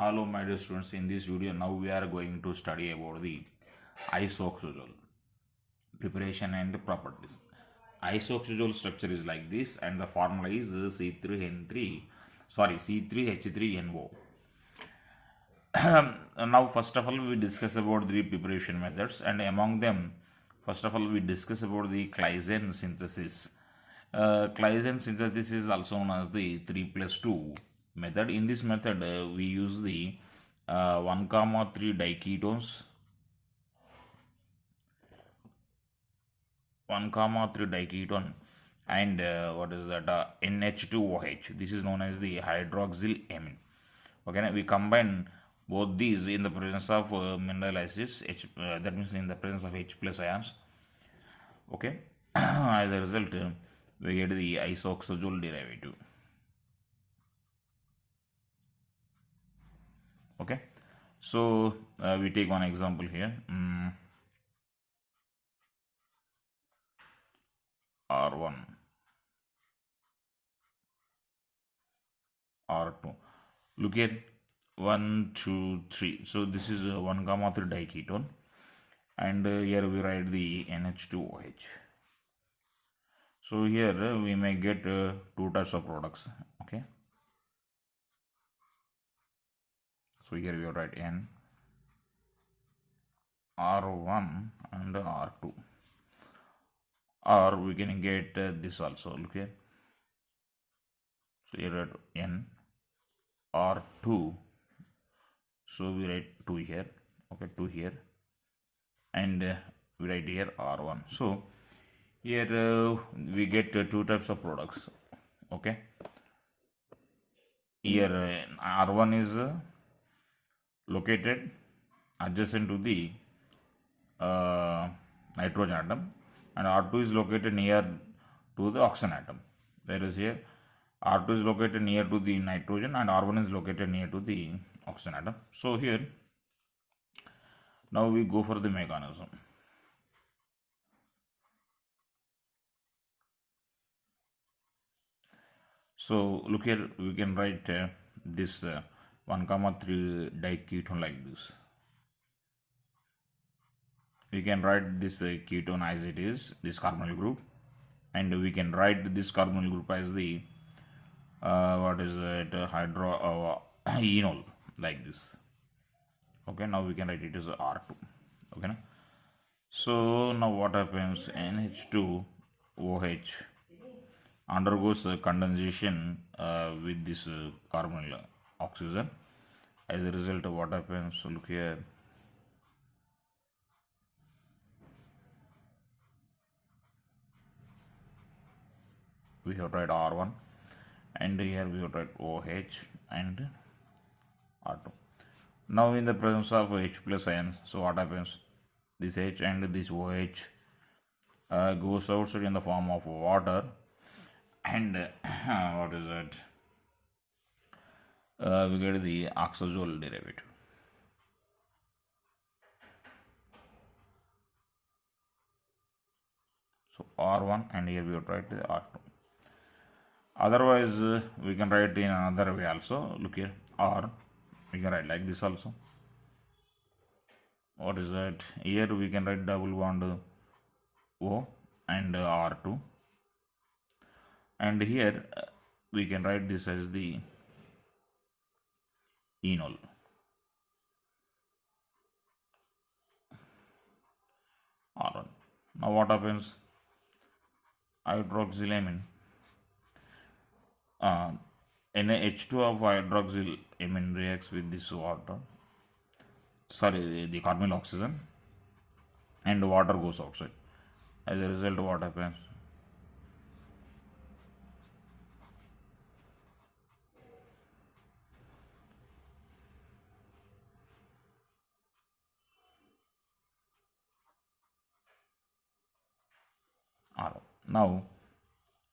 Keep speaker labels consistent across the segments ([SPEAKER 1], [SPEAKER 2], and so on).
[SPEAKER 1] Hello my dear students, in this video now we are going to study about the isoxazole preparation and properties. Isoxazole structure is like this and the formula is C3N3 sorry C3H3NO. now first of all we discuss about the preparation methods and among them first of all we discuss about the Claisen synthesis. Uh, synthesis is also known as the 3 plus 2 method. In this method, uh, we use the uh, 1 comma 3 diketones, 1 comma 3 diketone, and uh, what is that? Uh, NH2OH. This is known as the hydroxyl amine. Okay, we combine both these in the presence of uh, mineral acids. H, uh, that means in the presence of H plus ions. Okay, as a result, uh, we get the isoxazole derivative. Okay. So uh, we take one example here. Mm. r1 r2 look here 1 2 3 so this is a 1 gamma 3 diketone. And uh, here we write the nh2oh so here uh, we may get uh, two types of products. Okay so here we write n r1 and r2 or we can get uh, this also here so here at n. R2 so we write 2 here okay 2 here. And uh, we write here r1 so here uh, we get two types of products okay? Here uh, r1 is located adjacent to the uh, nitrogen atom and R2 is located near to the oxygen atom whereas here R2 is located near to the nitrogen and R1 is located near to the oxygen atom. So here now we go for the mechanism. So look here we can write uh, this uh, 1 comma 3 diketone like this. We can write this uh, ketone as it is this carbonyl group and we can write this carbonyl group as the uh, what is it uh, hydro uh, enol like this. Okay now we can write it as r2 okay so now what happens? Nh2 oh undergoes condensation uh, with this uh, carbonyl oxygen. As a result of what happens look here. We have tried R1 and here we have tried OH and R2 now in the presence of H plus ion so what happens? This H and this OH uh, goes outside in the form of water and uh, what is it uh, we get the oxazole derivative. So R1 and here we write the R2. Otherwise, uh, we can write in another way also. Look here, R. We can write like this also. What is that? Here we can write double bond O and uh, R2. And here uh, we can write this as the enol. Alright. Now what happens? Hydroxylamine. Uh, NH2 of hydroxylamine reacts with this water. Sorry, the, carbonyl oxygen and water goes outside. As a result, what happens? Now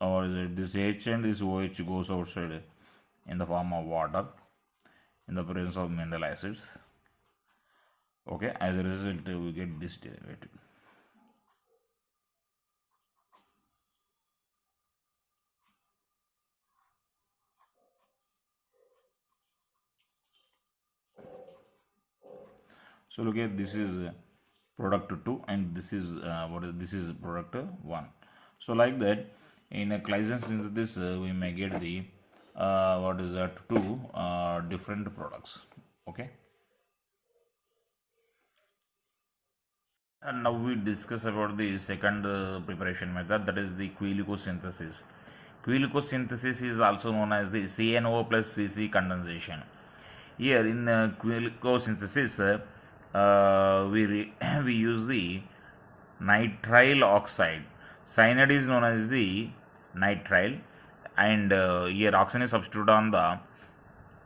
[SPEAKER 1] or this H and this OH goes outside in the form of water in the presence of mineral acids. Okay as a result we get this derivative. So look here this is product 2 and this is uh, what is this is product 1 so like that in a Claisen synthesis uh, we may get the uh, what is that two uh, different products okay and now we discuss about the second uh, preparation method that is the synthesis. quilicosynthesis. synthesis is also known as the CNO plus CC condensation. Here in uh, synthesis, uh, uh, we, we use the nitrile oxide. Cyanide is known as the nitrile and uh, here oxygen is substituted on the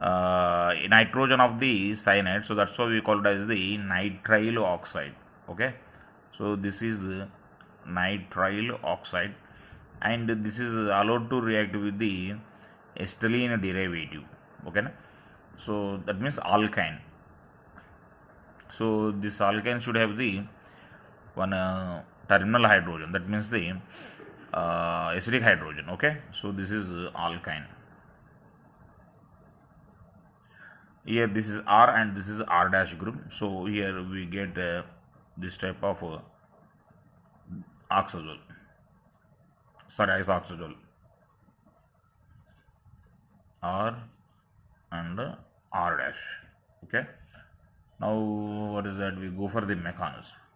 [SPEAKER 1] uh, nitrogen of the cyanide. So that's why we call it as the nitrile oxide. Okay? So this is nitrile oxide and this is allowed to react with the acetylene derivative. Okay? So that means alkyne. So this alkyne should have the one uh, terminal hydrogen that means the uh, acidic hydrogen okay? So this is alkyne. Here this is r and this is r dash group. So here we get uh, this type of uh, oxazole sorry isoxazole r and r dash okay? Now what is that? We go for the mechanism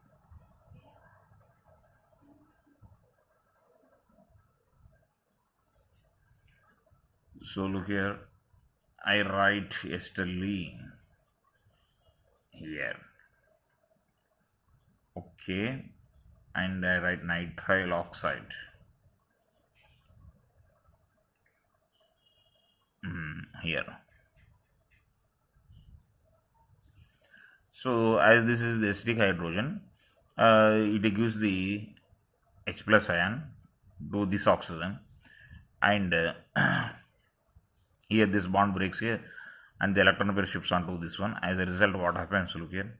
[SPEAKER 1] so look here. I write acetylene here. Okay. And I write nitrile oxide. Mm, here. So as this is the acidic hydrogen uh, it gives the H plus ion to this oxygen and uh, here this bond breaks here and the electron pair shifts onto this one. As a result what happens? Look here.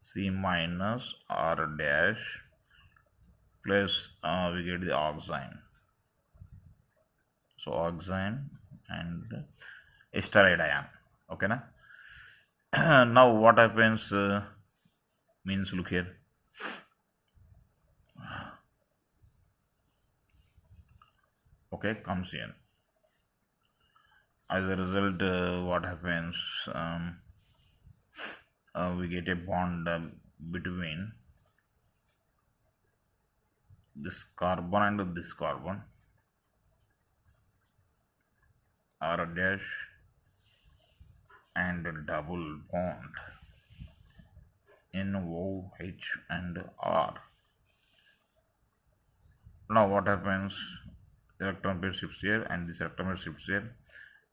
[SPEAKER 1] C minus r dash plus uh, we get the oxime so oxime and steroid ion. Okay na? Now what happens uh, means look here okay comes in. As a result uh, what happens um, uh, we get a bond uh, between this carbon and this carbon. R dash and double bond in OH and R. Now what happens electron pair shifts here and this electron pair shifts here.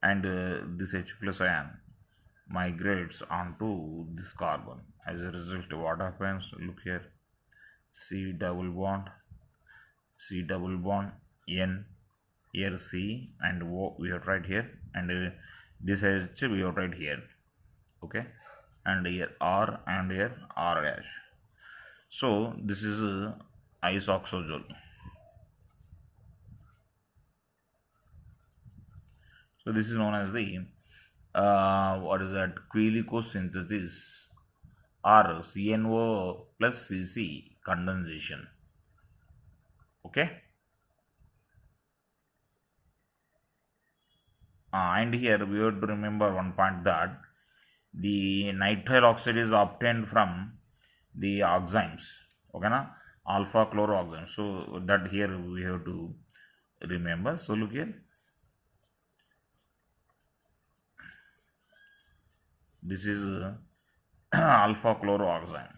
[SPEAKER 1] And uh, this H plus ion migrates onto this carbon. As a result what happens? Look here. C double bond C double bond N here C and O we have right here. And uh, this H we have right here. Okay? And here R and here R dash. So this is uh, isoxazole So this is known as the uh, what is that? Synthesis or CNO plus CC condensation. Okay. Uh, and here we have to remember one point that the nitrile oxide is obtained from the oximes. Okay na? Alpha chloro chloroxime. So that here we have to remember. So look here this is uh, alpha chloroxime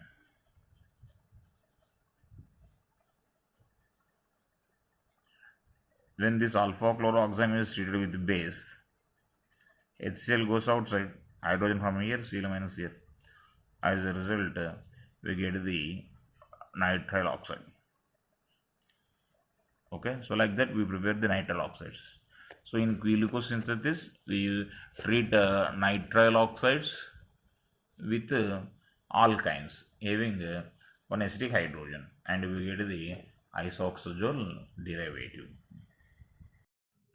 [SPEAKER 1] when this alpha chloroxime is treated with base. HCl goes outside hydrogen from here Cl minus here. As a result we get the nitrile oxide. Okay so like that we prepare the nitrile oxides so in Quilico synthesis, we treat uh, nitrile oxides with uh, alkynes having uh, one acidic hydrogen and we get the isoxazole derivative.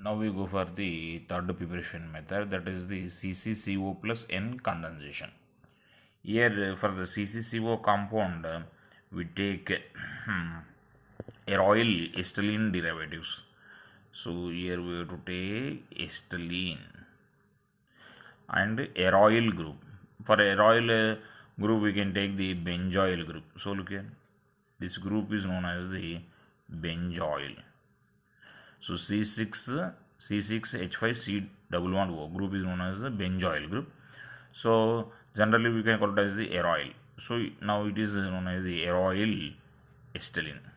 [SPEAKER 1] now we go for the third preparation method that is the CCCO plus N condensation. Here uh, for the CCCO compound uh, we take aryl acetylene derivatives. So here we have to take acetylene and aryl group. For aryl uh, group we can take the benzoyl group. So look here this group is known as the benzoyl. So C6 C6H5C double bond O group is known as the benzoyl group. So generally we can call it as the aryl. So now it is known as the aryl acetylene.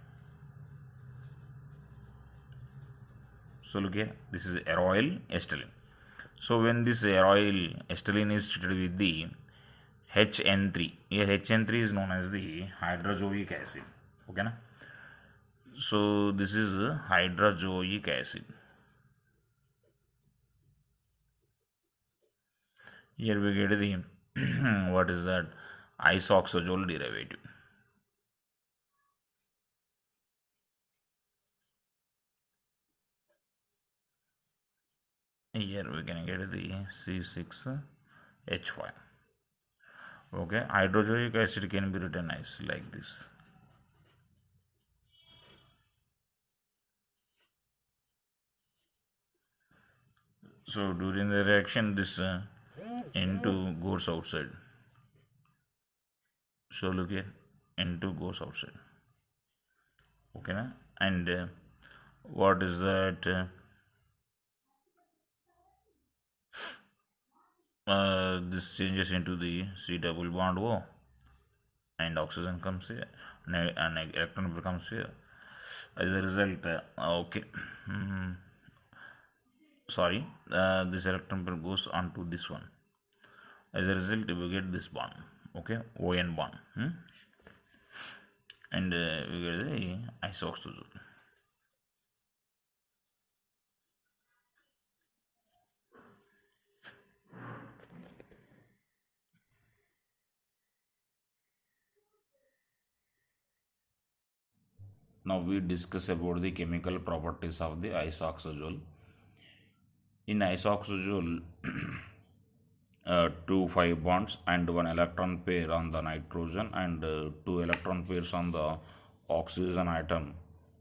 [SPEAKER 1] So look here, this is aryl acetylene. So when this aryl acetylene is treated with the HN3, here HN3 is known as the hydrazoic acid. Okay, na? so this is hydrazoic acid here we get the what is that isoxazole derivative here we can get the C6H5 okay hydrazoic acid can be written as like this. So during the reaction this uh, N2 goes outside. So look here N2 goes outside. Okay na? and uh, what is that uh, uh, this changes into the C double bond O and oxygen comes here and electron becomes here as a result uh, okay mm-hmm sorry uh, this electron goes on to this one as a result we get this bond okay ON bond hmm? and uh, we get the isoxazole now we discuss about the chemical properties of the isoxazole in isoxazole, uh, two five bonds and one electron pair on the nitrogen and uh, two electron pairs on the oxygen atom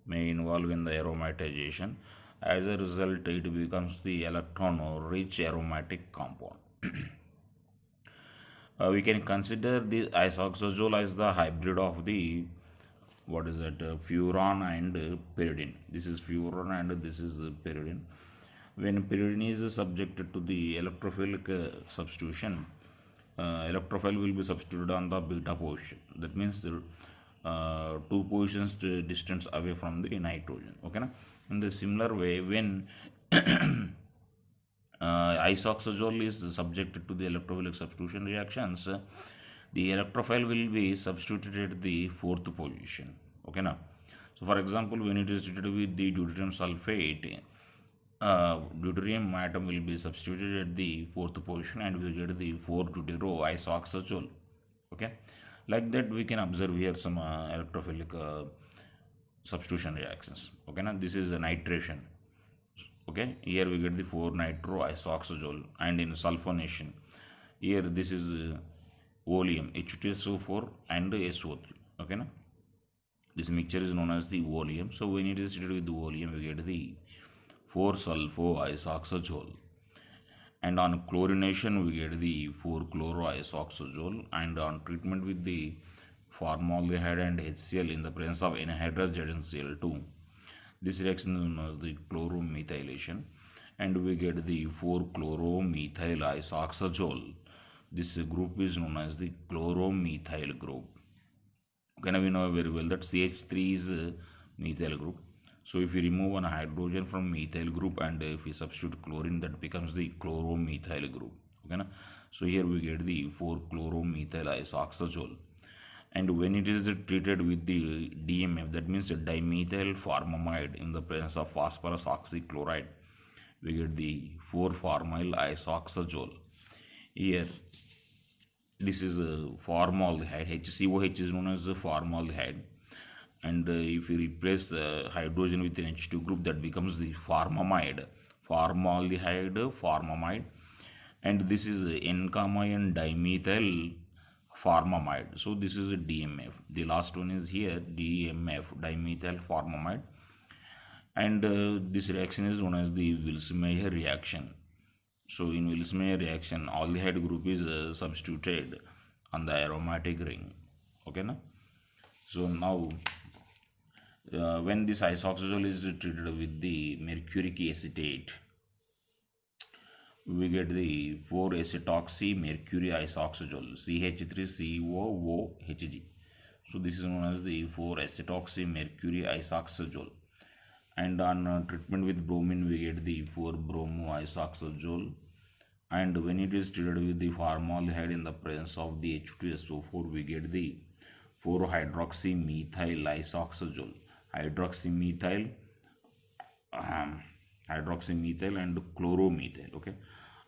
[SPEAKER 1] may involve in the aromatization. As a result, it becomes the electron-rich aromatic compound. uh, we can consider the isoxazole as the hybrid of the what is that uh, furan and uh, pyridine. This is furan and this is uh, pyridine when pyridine is subjected to the electrophilic uh, substitution, uh, electrophile will be substituted on the beta position. That means the uh, two positions distance away from the nitrogen. Okay, na? in the similar way, when isoxazole is subjected to the electrophilic substitution reactions, the electrophile will be substituted at the fourth position. Okay, now. So, for example, when it is treated with the deuterium sulfate, uh, deuterium atom will be substituted at the fourth position and we get the 4 deutero isoxazole okay? Like that we can observe here some uh, electrophilic uh, substitution reactions. Okay now this is the nitration. Okay? Here we get the 4 nitro isoxazole and in sulfonation. Here this is uh, oleum H2SO4 and SO3 okay now this mixture is known as the oleum so when it is treated with the oleum we get the 4-sulfo-isoxazole and on chlorination we get the 4-chloro-isoxazole and on treatment with the formaldehyde and HCl in the presence of anhydrous ZnCl2 this reaction is known as the chloromethylation. And we get the 4-chloromethyl isoxazole this group is known as the chloromethyl group okay now we know very well that CH3 is methyl group so if we remove one hydrogen from methyl group and if we substitute chlorine that becomes the chloromethyl group. Okay, na? So here we get the 4-chloromethyl isoxazole and when it is treated with the DMF that means dimethyl formamide in the presence of phosphorus oxychloride we get the 4-formyl isoxazole. Here this is a formaldehyde HCOH is known as formaldehyde. And uh, if you replace uh, hydrogen with an H2 group that becomes the formamide. Formaldehyde formamide. And this is n comma n dimethyl formamide. So this is a dmf the last one is here dmf dimethyl formamide. And uh, this reaction is known as the Vilsmeier reaction so in Vilsmeier reaction aldehyde group is uh, substituted on the aromatic ring. Okay na? So now uh, when this isoxazole is treated with the mercuric acetate we get the 4 acetoxy mercury isoxazole CH3COOHG so this is known as the 4 acetoxy mercury isoxazole. And on uh, treatment with bromine we get the 4 bromo isoxazole and when it is treated with the formaldehyde in the presence of the H2SO4 we get the 4 hydroxymethyl isoxazole. Hydroxymethyl um, hydroxymethyl and chloromethyl okay?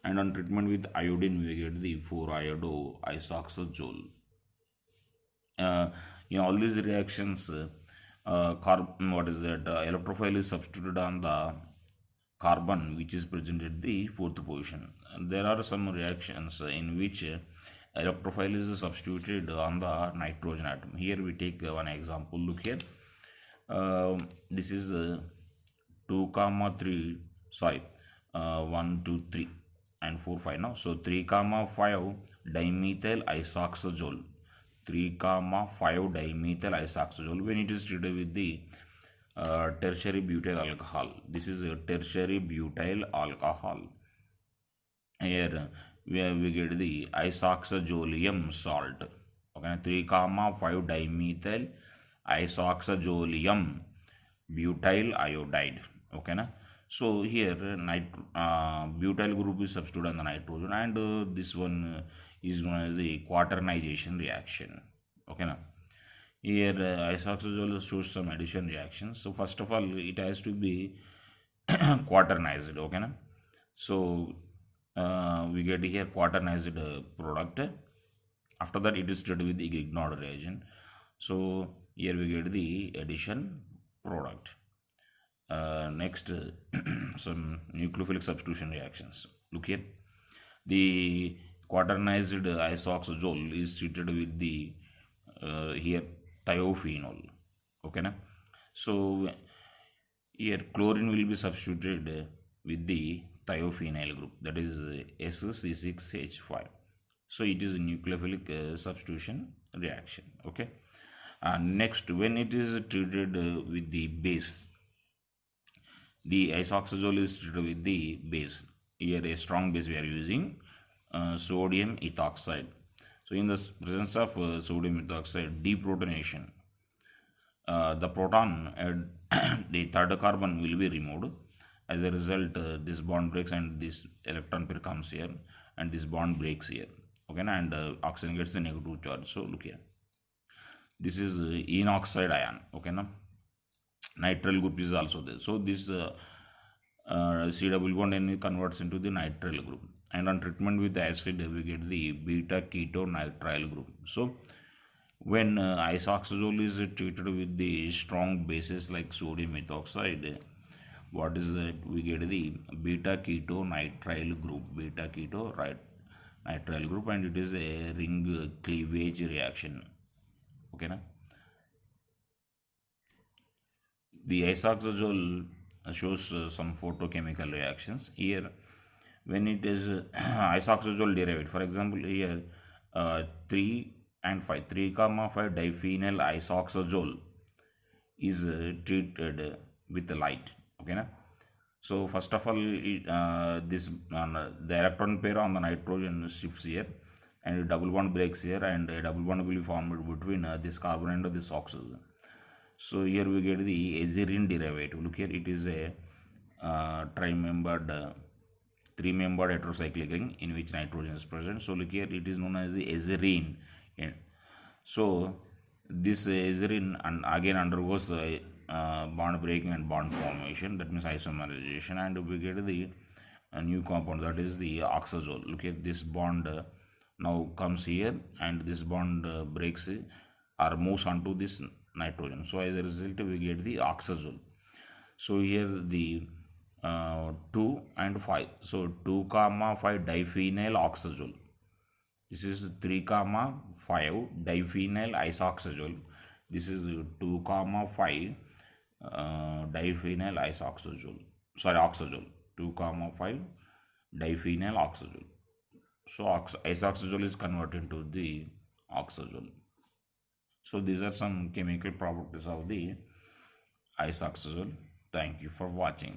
[SPEAKER 1] And on treatment with iodine we get the 4 iodo isoxazole uh, in all these reactions uh, carbon what is that? Uh, electrophile is substituted on the carbon which is present at the fourth position there are some reactions in which uh, electrophile is substituted on the nitrogen atom. Here we take uh, one example. Look here. Um this is uh, 2 comma 3 sorry uh, 1 2 3 and 4 5 now. So 3 comma 5 dimethyl isoxazole. 3 comma 5 dimethyl isoxazole. When it is treated with the uh, tertiary butyl alcohol. This is a tertiary butyl alcohol here we, get the isoxazolium salt. Okay 3 comma 5 dimethyl isoxazolium butyl iodide. Okay na? So here nit uh, butyl group is substituted on the nitrogen and uh, this one is known as the quaternization reaction. Okay na? Here uh, isoxazole shows some addition reactions so first of all it has to be quaternized okay na? So uh, we get here quaternized uh, product. After that it is treated with the Grignard reagent. So here we get the addition product. Uh, next some nucleophilic substitution reactions. Look here. The quaternized isoxazole is treated with the uh, here thiophenol okay na? So here chlorine will be substituted with the thiophenyl group that is SC6H5 so it is a nucleophilic uh, substitution reaction okay? Uh, next when it is treated uh, with the base the isoxazole is treated with the base. Here a strong base we are using uh, sodium ethoxide. So in the presence of uh, sodium ethoxide deprotonation uh, the proton and the third carbon will be removed as a result uh, this bond breaks and this electron pair comes here and this bond breaks here. Okay and uh, oxygen gets the negative charge. So look here. This is uh, inoxide ion. Okay now nitrile group is also there. So this uh, uh, c double bond n converts into the nitrile group. And on treatment with acid we get the beta keto nitrile group. So when uh, isoxazole is treated with the strong bases like sodium ethoxide what is that we get the beta keto nitrile group. Beta keto right nitrile group and it is a ring cleavage reaction. Okay na? The isoxazole shows uh, some photochemical reactions. Here when it is isoxazole derived for example here uh, 3 and 5 3 comma 5 diphenyl isoxazole is uh, treated with light okay na? So first of all uh, this uh, the electron pair on the nitrogen shifts here and double bond breaks here and a double bond will be formed between uh, this carbon and this oxygen. So here we get the azirine derivative. Look here it is a uh, tri-membered uh, three-membered heterocyclic ring in which nitrogen is present. So look here it is known as the azirine And so this azirine and again undergoes the uh, bond breaking and bond formation. That means isomerization. And we get the uh, new compound that is the oxazole. Look at this bond uh, now comes here and this bond uh, breaks uh, or moves onto this nitrogen. So as a result we get the oxazole. So here the uh, 2 and 5 so 2 comma 5 diphenyl oxazole. This is 3 comma 5 diphenyl isoxazole. This is 2 comma 5 diphenyl isoxazole sorry oxazole. 2 comma 5 diphenyl oxazole. So ox- isoxazole is converted to the oxazole. So these are some chemical properties of the isoxazole thank you for watching